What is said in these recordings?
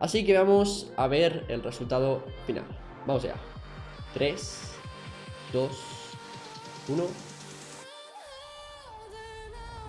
Así que vamos a ver el resultado final. Vamos allá. 3, 2, 1.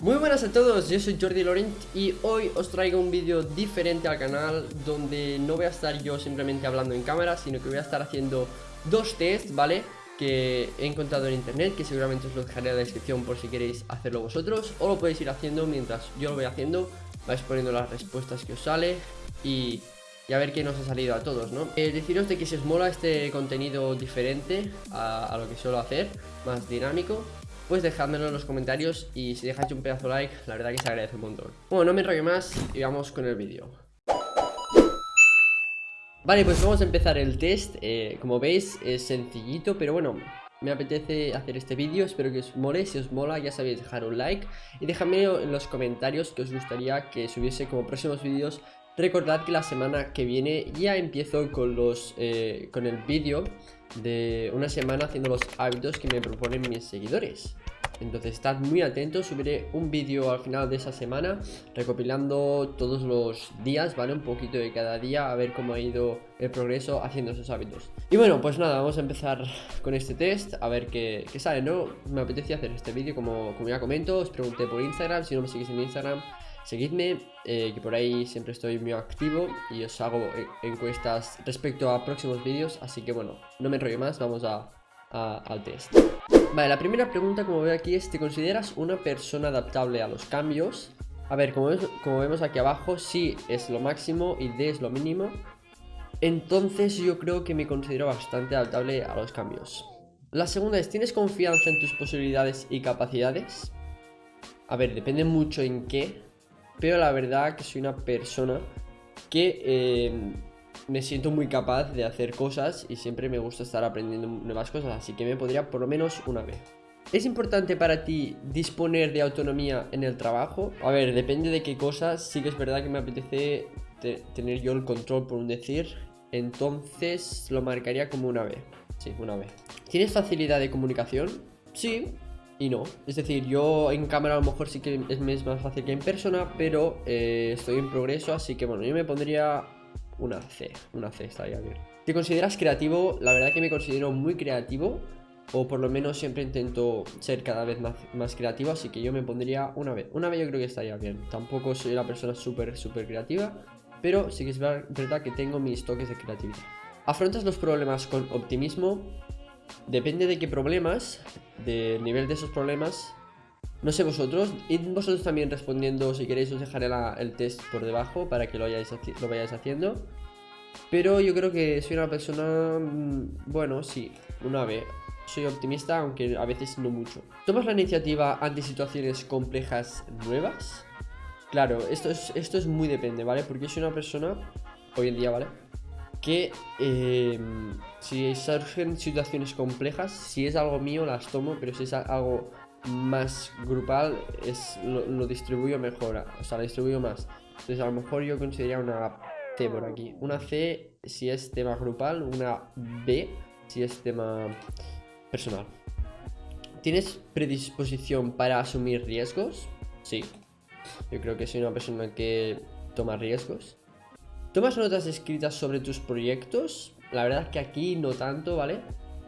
Muy buenas a todos, yo soy Jordi Laurent y hoy os traigo un vídeo diferente al canal donde no voy a estar yo simplemente hablando en cámara, sino que voy a estar haciendo dos tests, ¿vale? Que he encontrado en internet, que seguramente os lo dejaré en la descripción por si queréis hacerlo vosotros o lo podéis ir haciendo mientras yo lo voy haciendo, vais poniendo las respuestas que os sale y, a ver qué nos ha salido a todos, ¿no? Eh, deciros de que si os mola este contenido diferente a, lo que suelo hacer, más dinámico pues dejádmelo en los comentarios y si dejáis un pedazo de like, la verdad que se agradece un montón. Bueno, no me enrollo más y vamos con el vídeo. Vale, pues vamos a empezar el test. Eh, como veis, es sencillito, pero bueno, me apetece hacer este vídeo, espero que os mole, si os mola ya sabéis dejar un like y dejadme en los comentarios que os gustaría que subiese como próximos vídeos Recordad que la semana que viene ya empiezo con los eh, con el vídeo de una semana haciendo los hábitos que me proponen mis seguidores. Entonces estad muy atentos, subiré un vídeo al final de esa semana recopilando todos los días, ¿vale? Un poquito de cada día a ver cómo ha ido el progreso haciendo esos hábitos. Y bueno, pues nada, vamos a empezar con este test, a ver qué, sale, ¿no? Me apetecía hacer este vídeo como, como ya comento, os pregunté por Instagram, si no me seguís en Instagram Seguidme, eh, que por ahí siempre estoy muy activo y os hago encuestas respecto a próximos vídeos, así que bueno, no me enrollo más, vamos a, al test. Vale, la primera pregunta como veo aquí es, ¿te consideras una persona adaptable a los cambios? A ver, como, como vemos aquí abajo, sí es lo máximo y D es lo mínimo. Entonces yo creo que me considero bastante adaptable a los cambios. La segunda es, ¿tienes confianza en tus posibilidades y capacidades? A ver, depende mucho en qué, pero la verdad que soy una persona que eh, me siento muy capaz de hacer cosas y siempre me gusta estar aprendiendo nuevas cosas, así que me podría por lo menos una vez. ¿Es importante para ti disponer de autonomía en el trabajo? A ver, depende de qué cosas, sí que es verdad que me apetece tener yo el control por un decir, entonces lo marcaría como una vez. Sí, una vez. ¿Tienes facilidad de comunicación? Sí, y no. Es decir, yo en cámara a lo mejor sí que es, más fácil que en persona, pero eh, estoy en progreso, así que bueno, yo me pondría una C, una C estaría bien. ¿Te consideras creativo? La verdad que me considero muy creativo, o por lo menos siempre intento ser cada vez más, más creativo, así que yo me pondría una vez. Una vez yo creo que estaría bien. Tampoco soy una persona súper, súper creativa, pero sí que es verdad que tengo mis toques de creatividad. ¿Afrontas los problemas con optimismo? Depende de qué problemas, del nivel de esos problemas. No sé vosotros, y vosotros también respondiendo, si queréis os dejaré el test por debajo para que lo, lo vayáis haciendo. Pero yo creo que soy una persona, mm, bueno, sí, una vez. Soy optimista, aunque a veces no mucho. ¿Tomas la iniciativa ante situaciones complejas nuevas? Claro, esto es, esto es muy depende, ¿vale? Porque soy una persona, hoy en día, ¿vale? Que em, si surgen situaciones complejas, si es algo mío las tomo, pero si es algo más grupal, es, lo, distribuyo mejor, o sea, lo distribuyo más. Entonces a lo mejor yo consideraría una C por aquí. Una C si es tema grupal, una B si es tema personal. ¿Tienes predisposición para asumir riesgos? Sí. Yo creo que soy una persona que toma riesgos. ¿Tomas notas escritas sobre tus proyectos? La verdad es que aquí no tanto, ¿vale?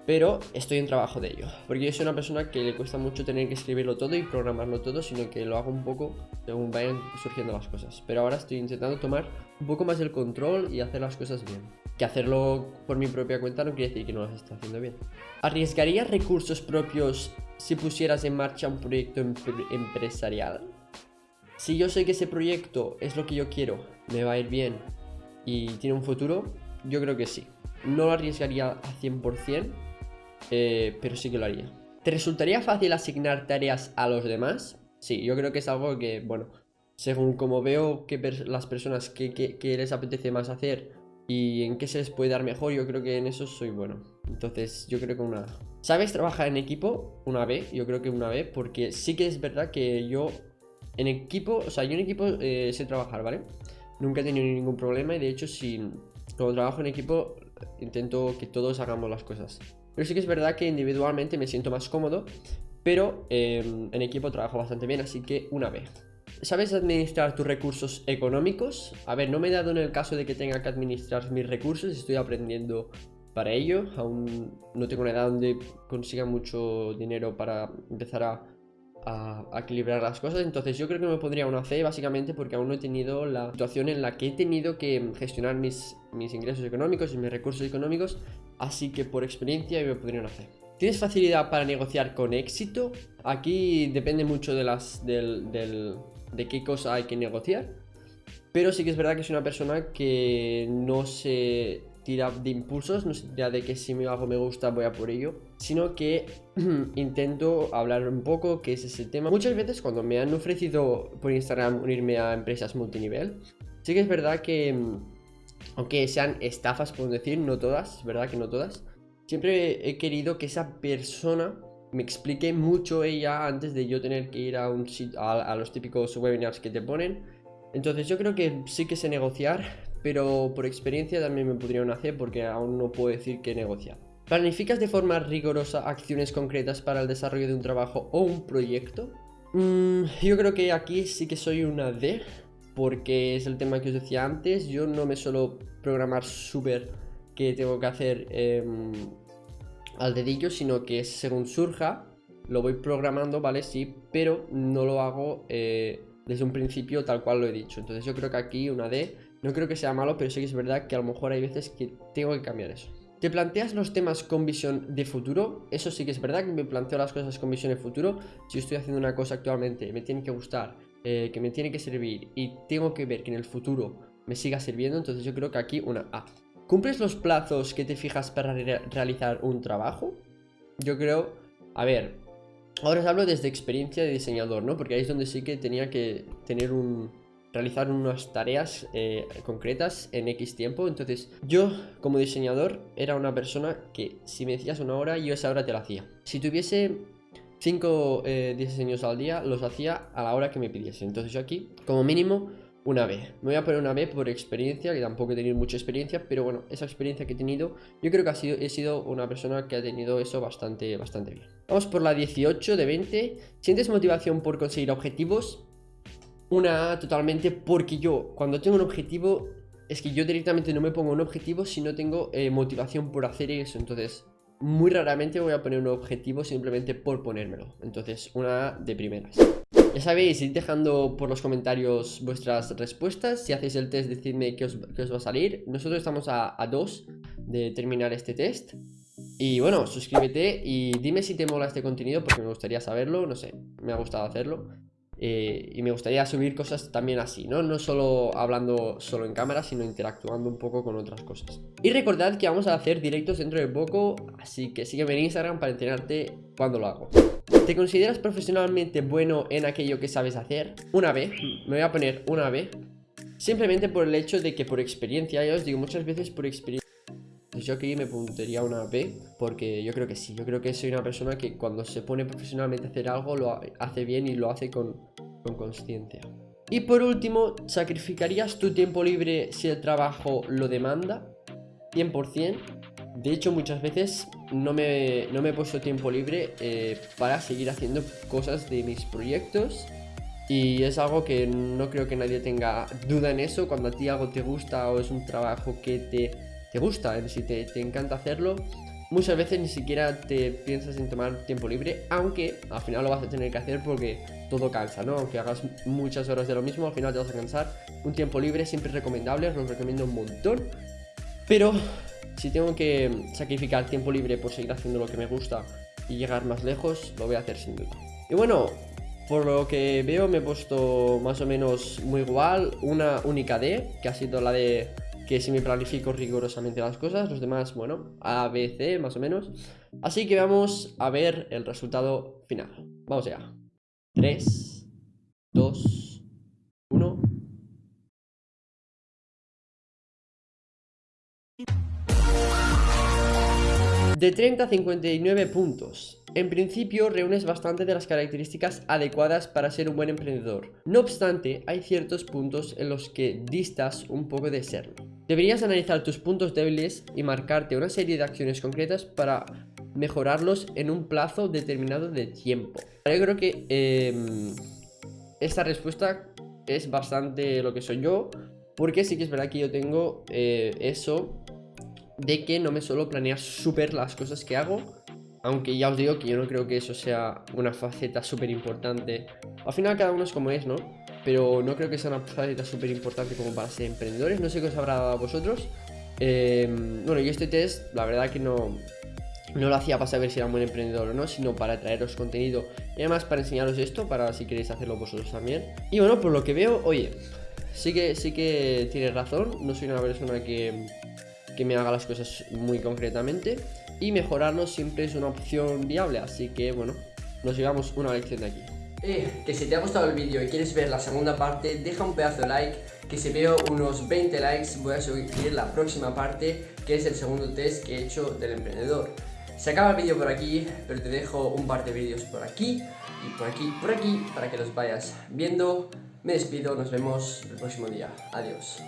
Pero estoy en trabajo de ello. Porque yo soy una persona que le cuesta mucho tener que escribirlo todo y programarlo todo, sino que lo hago un poco según vayan surgiendo las cosas. Pero ahora estoy intentando tomar un poco más el control y hacer las cosas bien. Que hacerlo por mi propia cuenta no quiere decir que no las esté haciendo bien. ¿Arriesgarías recursos propios si pusieras en marcha un proyecto empresarial? Si yo sé que ese proyecto es lo que yo quiero, me va a ir bien y tiene un futuro, yo creo que sí. No lo arriesgaría a 100%, eh, pero sí que lo haría. ¿Te resultaría fácil asignar tareas a los demás? Sí, yo creo que es algo que, bueno, según como veo que las personas que, les apetece más hacer y en qué se les puede dar mejor, yo creo que en eso soy bueno. Entonces, yo creo que una ¿Sabes trabajar en equipo? Una vez, yo creo que una vez, porque sí que es verdad que yo en equipo, o sea, yo en equipo eh, sé trabajar, ¿vale? Nunca he tenido ningún problema y de hecho si cuando trabajo en equipo intento que todos hagamos las cosas. Pero sí que es verdad que individualmente me siento más cómodo, pero em, en equipo trabajo bastante bien, así que una vez. ¿Sabes administrar tus recursos económicos? A ver, no me he dado en el caso de que tenga que administrar mis recursos, estoy aprendiendo para ello. Aún no tengo una edad donde consiga mucho dinero para empezar a, equilibrar las cosas. Entonces yo creo que me pondría una C básicamente porque aún no he tenido la situación en la que he tenido que gestionar mis, mis ingresos económicos y mis recursos económicos. Así que por experiencia me pondría una C. ¿Tienes facilidad para negociar con éxito? Aquí depende mucho de, las, de qué cosa hay que negociar. Pero sí que es verdad que soy una persona que no se tira de impulsos, no se tira de que si algo me gusta voy a por ello, sino que intento hablar un poco qué es ese tema. Muchas veces cuando me han ofrecido por Instagram unirme a empresas multinivel, sí que es verdad que, aunque sean estafas, puedo decir, no todas, verdad que no todas, siempre he querido que esa persona me explique mucho ella antes de yo tener que ir a, un, a, a los típicos webinars que te ponen. Entonces yo creo que sí que sé negociar, pero por experiencia también me podría hacer porque aún no puedo decir que negociar. ¿Planificas de forma rigurosa acciones concretas para el desarrollo de un trabajo o un proyecto? Mm, yo creo que aquí sí que soy una D, porque es el tema que os decía antes, yo no me suelo programar súper que tengo que hacer em, al dedillo, sino que según surja, lo voy programando, ¿vale? Sí, pero no lo hago eh, desde un principio tal cual lo he dicho. Entonces yo creo que aquí una D, no creo que sea malo, pero sí que es verdad que a lo mejor hay veces que tengo que cambiar eso. ¿Te planteas los temas con visión de futuro? Eso sí que es verdad que me planteo las cosas con visión de futuro. Si estoy haciendo una cosa actualmente, me tiene que gustar, eh, que me tiene que servir y tengo que ver que en el futuro me siga sirviendo, entonces yo creo que aquí una A. ¿Cumples los plazos que te fijas para realizar un trabajo? Yo creo, a ver, ahora os hablo desde experiencia de diseñador, ¿no? Porque ahí es donde sí que tenía que tener un... realizar unas tareas eh, concretas en X tiempo. Entonces, yo como diseñador era una persona que si me decías una hora, yo esa hora te la hacía. Si tuviese 5 eh, diseños al día, los hacía a la hora que me pidiese. Entonces yo aquí, como mínimo, una B. Me voy a poner una B por experiencia, que tampoco he tenido mucha experiencia, pero bueno, esa experiencia que he tenido, yo creo que ha sido, he sido una persona que ha tenido eso bastante, bastante bien. Vamos por la 18 de 20. ¿Sientes motivación por conseguir objetivos? Una A totalmente porque yo, cuando tengo un objetivo, es que yo directamente no me pongo un objetivo si no tengo eh, motivación por hacer eso. Entonces, muy raramente voy a poner un objetivo simplemente por ponérmelo. Entonces, una A de primeras. Ya sabéis, id dejando por los comentarios vuestras respuestas. Si hacéis el test, decidme qué os, va a salir. Nosotros estamos a, dos de terminar este test. Y bueno, suscríbete y dime si te mola este contenido porque me gustaría saberlo, no sé, me ha gustado hacerlo. Eh, y me gustaría subir cosas también así, ¿no? No solo hablando solo en cámara, sino interactuando un poco con otras cosas. Y recordad que vamos a hacer directos dentro de poco, así que sígueme en Instagram para enterarte cuando lo hago. ¿Te consideras profesionalmente bueno en aquello que sabes hacer? Una B, me voy a poner una B Simplemente por el hecho de que por experiencia, ya os digo muchas veces por experiencia pues Yo aquí me pondría una B porque yo creo que sí, yo creo que soy una persona que cuando se pone profesionalmente a hacer algo lo hace bien y lo hace con consciencia. y por último, ¿sacrificarías tu tiempo libre si el trabajo lo demanda? 100%. De hecho, muchas veces no me, no me he puesto tiempo libre eh, para seguir haciendo cosas de mis proyectos. Y es algo que no creo que nadie tenga duda en eso. Cuando a ti algo te gusta o es un trabajo que te, te gusta, es decir, te, te encanta hacerlo, muchas veces ni siquiera te piensas en tomar tiempo libre, aunque al final lo vas a tener que hacer porque todo cansa, ¿no? Aunque hagas muchas horas de lo mismo, al final te vas a cansar. Un tiempo libre siempre es recomendable, os lo recomiendo un montón. Pero si tengo que sacrificar tiempo libre por seguir haciendo lo que me gusta y llegar más lejos, lo voy a hacer sin duda. Y bueno, por lo que veo me he puesto más o menos muy igual, una única D, que ha sido la de que si me planifico rigurosamente las cosas, los demás, bueno, A, B, C, más o menos. Así que vamos a ver el resultado final. Vamos allá. 3, 2, 1... De 30 a 59 puntos. En principio reúnes bastante de las características adecuadas para ser un buen emprendedor. No obstante, hay ciertos puntos en los que distas un poco de serlo. Deberías analizar tus puntos débiles y marcarte una serie de acciones concretas para mejorarlos en un plazo determinado de tiempo. Yo creo que em, esta respuesta es bastante lo que soy yo, porque sí que es verdad que yo tengo eh, eso de que no me suelo planear súper las cosas que hago, aunque ya os digo que yo no creo que eso sea una faceta súper importante. Al final cada uno es como es, ¿no? Pero no creo que sea una faceta súper importante como para ser emprendedores. No sé qué os habrá dado a vosotros. Em, bueno, y este test, la verdad que no, no lo hacía para saber si era un buen emprendedor o no, sino para traeros contenido y además para enseñaros esto, para si queréis hacerlo vosotros también. Y bueno, por lo que veo, oye, sí que, sí que tienes razón, no soy una persona que, que me haga las cosas muy concretamente y mejorarlo siempre es una opción viable, así que bueno, nos llevamos una lección de aquí. Eh, que si te ha gustado el vídeo y quieres ver la segunda parte, deja un pedazo de like, que si veo unos 20 likes voy a subir la próxima parte, que es el segundo test que he hecho del emprendedor. Se acaba el vídeo por aquí, pero te dejo un par de vídeos por aquí y por aquí, por aquí, para que los vayas viendo. Me despido, nos vemos el próximo día. Adiós.